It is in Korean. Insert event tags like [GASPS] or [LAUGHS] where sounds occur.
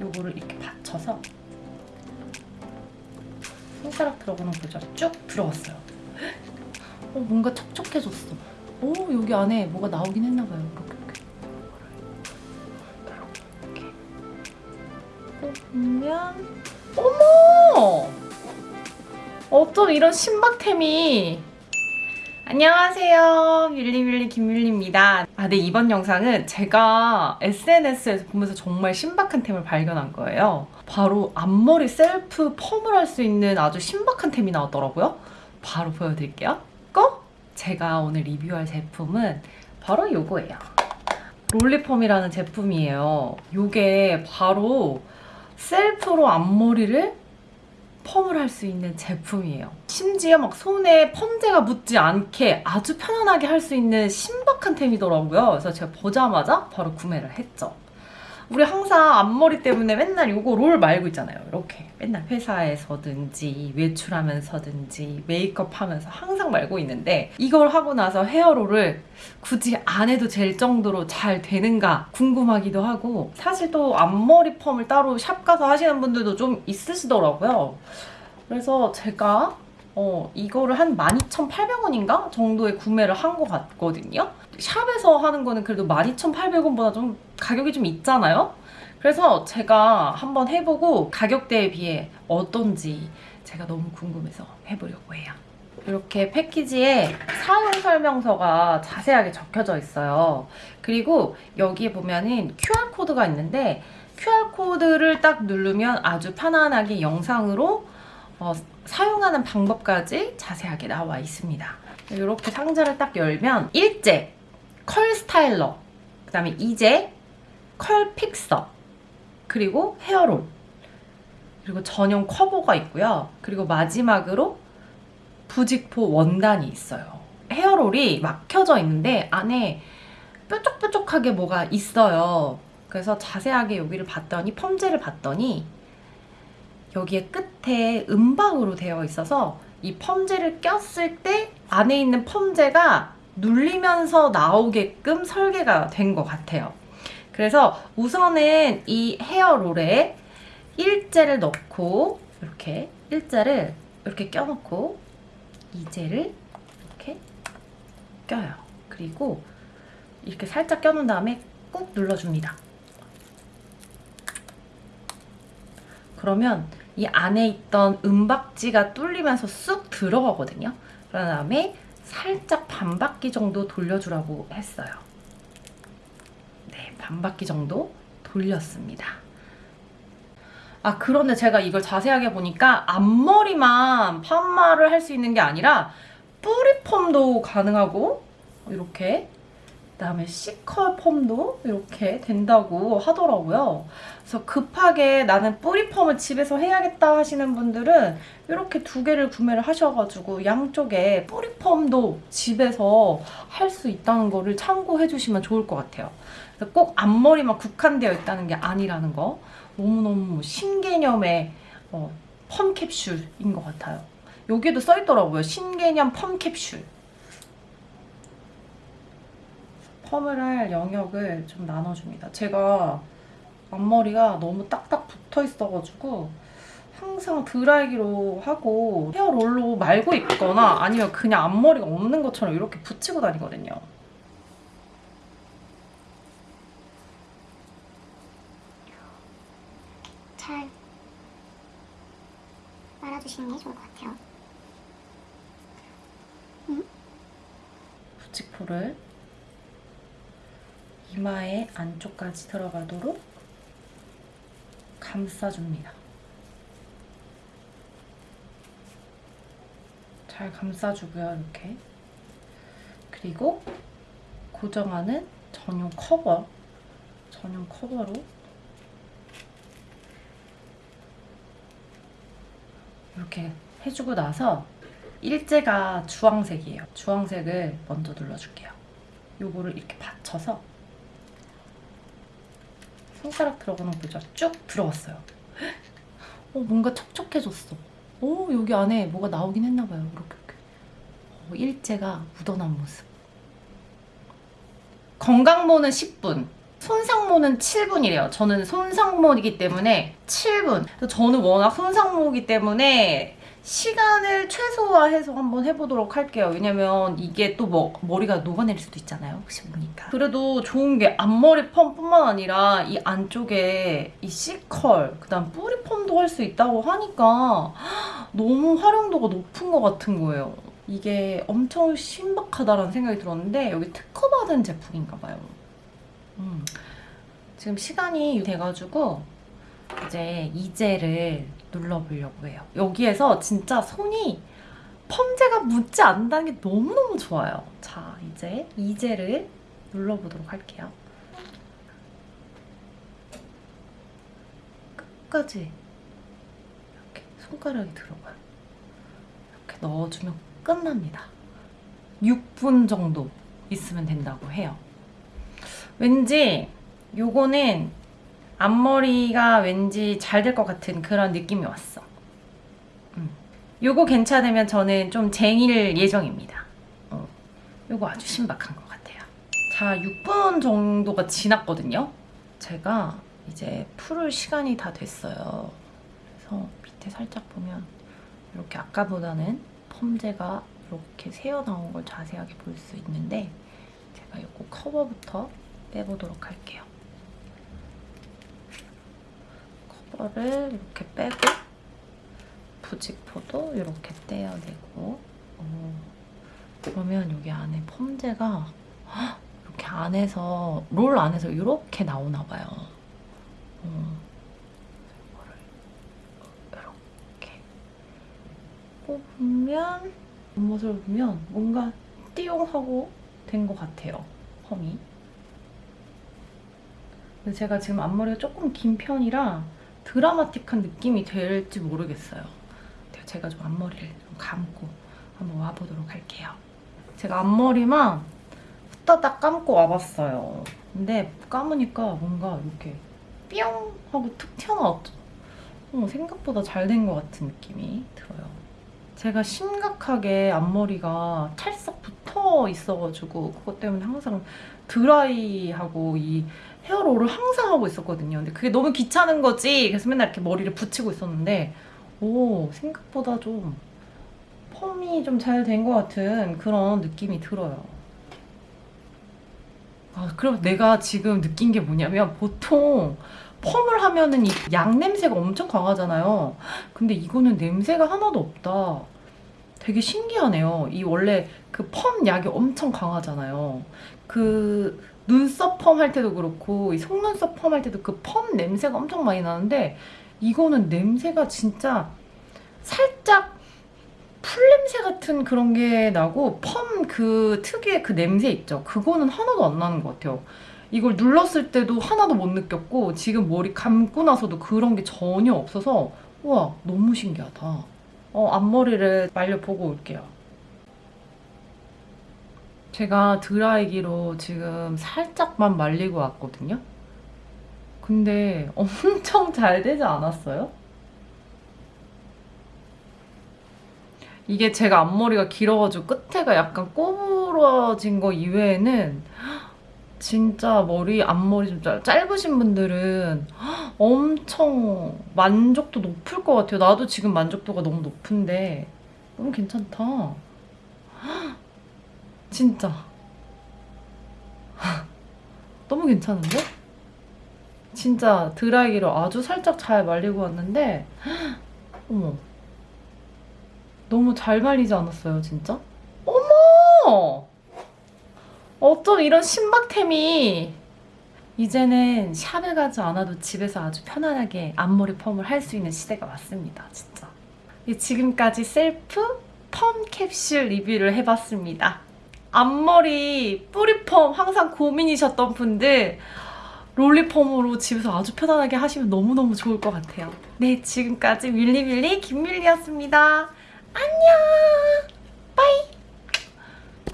요거를 이렇게 받쳐서 손가락 들어가는 거 보죠? 쭉 들어갔어요. 어, 뭔가 촉촉해졌어. 오, 여기 안에 뭐가 나오긴 했나 봐요. 이렇게, 이렇게. 이렇게. 보면 어머! 어쩜 이런 신박템이 안녕하세요. 윌리윌리 김윌리입니다. 아, 네, 이번 영상은 제가 SNS에서 보면서 정말 신박한 템을 발견한 거예요. 바로 앞머리 셀프 펌을 할 수 있는 아주 신박한 템이 나왔더라고요. 바로 보여드릴게요. 고! 제가 오늘 리뷰할 제품은 바로 요거예요. 롤리펌이라는 제품이에요. 요게 바로 셀프로 앞머리를 펌을 할 수 있는 제품이에요. 심지어 막 손에 펌제가 묻지 않게 아주 편안하게 할 수 있는 신박한 템이더라고요. 그래서 제가 보자마자 바로 구매를 했죠. 우리 항상 앞머리 때문에 맨날 이거 롤 말고 있잖아요. 이렇게 맨날 회사에서든지 외출하면서든지 메이크업 하면서 항상 말고 있는데 이걸 하고 나서 헤어롤을 굳이 안 해도 될 정도로 잘 되는가 궁금하기도 하고 사실 또 앞머리 펌을 따로 샵 가서 하시는 분들도 좀 있으시더라고요. 그래서 제가 어, 이거를 한 12,800원인가 정도에 구매를 한 것 같거든요. 샵에서 하는 거는 그래도 12,800원보다 좀 가격이 좀 있잖아요. 그래서 제가 한번 해보고 가격대에 비해 어떤지 제가 너무 궁금해서 해보려고 해요. 이렇게 패키지에 사용 설명서가 자세하게 적혀져 있어요. 그리고 여기에 보면은 QR코드가 있는데 QR코드를 딱 누르면 아주 편안하게 영상으로 어, 사용하는 방법까지 자세하게 나와 있습니다. 이렇게 상자를 딱 열면 일제, 컬 스타일러, 그 다음에 이제, 컬 픽서, 그리고 헤어롤, 그리고 전용 커버가 있고요. 그리고 마지막으로 부직포 원단이 있어요. 헤어롤이 막혀져 있는데 안에 뾰족뾰족하게 뭐가 있어요. 그래서 자세하게 여기를 봤더니 펌제를 봤더니 여기에 끝에 음박으로 되어 있어서 이 펌제를 꼈을 때 안에 있는 펌제가 눌리면서 나오게끔 설계가 된 것 같아요. 그래서 우선은 이 헤어롤에 일제를 넣고 이렇게 일제를 이렇게 껴놓고 이제를 이렇게 껴요. 그리고 이렇게 살짝 껴놓은 다음에 꾹 눌러줍니다. 그러면 이 안에 있던 은박지가 뚫리면서 쑥 들어가거든요. 그런 다음에 살짝 반 바퀴 정도 돌려주라고 했어요. 네, 반 바퀴 정도 돌렸습니다. 아, 그런데 제가 이걸 자세하게 보니까 앞머리만 펌마를 할 수 있는 게 아니라 뿌리 펌도 가능하고 이렇게 그다음에 C컬 펌도 이렇게 된다고 하더라고요. 그래서 급하게 나는 뿌리 펌을 집에서 해야겠다 하시는 분들은 이렇게 두 개를 구매를 하셔가지고 양쪽에 뿌리 펌도 집에서 할 수 있다는 거를 참고해 주시면 좋을 것 같아요. 꼭 앞머리만 국한되어 있다는 게 아니라는 거 너무너무 신개념의 어, 펌 캡슐인 것 같아요. 여기에도 써있더라고요. 신개념 펌 캡슐. 펌을 할 영역을 좀 나눠줍니다. 제가 앞머리가 너무 딱딱 붙어 있어가지고 항상 드라이기로 하고 헤어롤로 말고 있거나 아니면 그냥 앞머리가 없는 것처럼 이렇게 붙이고 다니거든요. 잘 말아주시는 게 좋을 것 같아요. 부직포를 이마의 안쪽까지 들어가도록 감싸줍니다. 잘 감싸주고요, 이렇게. 그리고 고정하는 전용 커버, 전용 커버로 이렇게 해주고 나서 일제가 주황색이에요. 주황색을 먼저 눌러줄게요. 요거를 이렇게 받쳐서 손가락 들어가는 거 보죠? 쭉 들어갔어요. 어, 뭔가 촉촉해졌어. 오, 여기 안에 뭐가 나오긴 했나 봐요. 이렇게, 이렇게. 어, 일제가 묻어난 모습. 건강모는 10분, 손상모는 7분이래요. 저는 손상모이기 때문에 7분. 그래서 저는 워낙 손상모이기 때문에 시간을 최소화해서 한번 해보도록 할게요. 왜냐면 이게 또 뭐, 머리가 녹아내릴 수도 있잖아요. 혹시 모르니까. 그래도 좋은 게 앞머리 펌뿐만 아니라 이 안쪽에 이 C컬, 그 다음 뿌리 펌도 할 수 있다고 하니까 [GASPS] 너무 활용도가 높은 것 같은 거예요. 이게 엄청 신박하다라는 생각이 들었는데 여기 특허받은 제품인가 봐요. 음. 지금 시간이 돼가지고 이제 이젤을 눌러보려고 해요. 여기에서 진짜 손이 펌제가 묻지 않는다는 게 너무너무 좋아요. 자, 이제 이젤을 눌러보도록 할게요. 끝까지 이렇게 손가락이 들어가요. 이렇게 넣어주면 끝납니다. 6분 정도 있으면 된다고 해요. 왠지 요거는 앞머리가 왠지 잘 될 것 같은 그런 느낌이 왔어. 음. 요거 괜찮으면 저는 좀 쟁일 예정입니다. 어. 요거 아주 신박한 것 같아요. 자, 6분 정도가 지났거든요. 제가 이제 풀을 시간이 다 됐어요. 그래서 밑에 살짝 보면 이렇게 아까보다는 펌제가 이렇게 새어나온 걸 자세하게 볼 수 있는데 제가 요거 커버부터 빼보도록 할게요. 커버를 이렇게 빼고 부직포도 이렇게 떼어내고 어, 그러면 여기 안에 펌제가 헉, 이렇게 안에서 롤 안에서 이렇게 나오나 봐요. 어, 이거를 이렇게 뽑으면 겉모습을 보면 뭔가 띠용하고 된 것 같아요. 펌이. 근데 제가 지금 앞머리가 조금 긴 편이라 드라마틱한 느낌이 될지 모르겠어요. 근데 제가 좀 앞머리를 좀 감고 한번 와보도록 할게요. 제가 앞머리만 후다닥 감고 와봤어요. 근데 감으니까 뭔가 이렇게 뿅 하고 툭 튀어나왔죠. 어, 생각보다 잘 된 것 같은 느낌이 들어요. 제가 심각하게 앞머리가 찰싹 붙어 있어가지고 그것 때문에 항상 드라이하고 이 헤어롤을 항상 하고 있었거든요. 근데 그게 너무 귀찮은 거지. 그래서 맨날 이렇게 머리를 붙이고 있었는데 오 생각보다 좀 펌이 좀 잘 된 것 같은 그런 느낌이 들어요. 아 그럼 내가 지금 느낀 게 뭐냐면 보통 펌을 하면은 이 양 냄새가 엄청 강하잖아요. 근데 이거는 냄새가 하나도 없다. 되게 신기하네요. 이 원래 그 펌 약이 엄청 강하잖아요. 그 눈썹 펌 할 때도 그렇고 이 속눈썹 펌 할 때도 그 펌 냄새가 엄청 많이 나는데 이거는 냄새가 진짜 살짝 풀냄새 같은 그런 게 나고 펌 그 특유의 그 냄새 있죠. 그거는 하나도 안 나는 것 같아요. 이걸 눌렀을 때도 하나도 못 느꼈고 지금 머리 감고 나서도 그런 게 전혀 없어서 와 너무 신기하다. 어, 앞머리를 말려보고 올게요. 제가 드라이기로 지금 살짝만 말리고 왔거든요. 근데 엄청 잘 되지 않았어요? 이게 제가 앞머리가 길어가지고 끝에가 약간 꼬부러진 거 이외에는 진짜 머리 앞머리 좀 짧- 짧으신 분들은 엄청 만족도 높을 것 같아요. 나도 지금 만족도가 너무 높은데 너무 괜찮다. 진짜. [LAUGHS] 너무 괜찮은데? 진짜 드라이기로 아주 살짝 잘 말리고 왔는데 [GASPS] 어머. 너무 잘 말리지 않았어요 진짜? 어머! 어쩜 이런 신박템이. 이제는 샵에 가지 않아도 집에서 아주 편안하게 앞머리 펌을 할 수 있는 시대가 왔습니다 진짜. 예, 지금까지 셀프 펌 캡슐 리뷰를 해봤습니다 앞머리 뿌리펌 항상 고민이셨던 분들 롤리펌으로 집에서 아주 편안하게 하시면 너무너무 좋을 것 같아요. 네, 지금까지 윌리윌리 김밀리였습니다. 안녕! 빠이!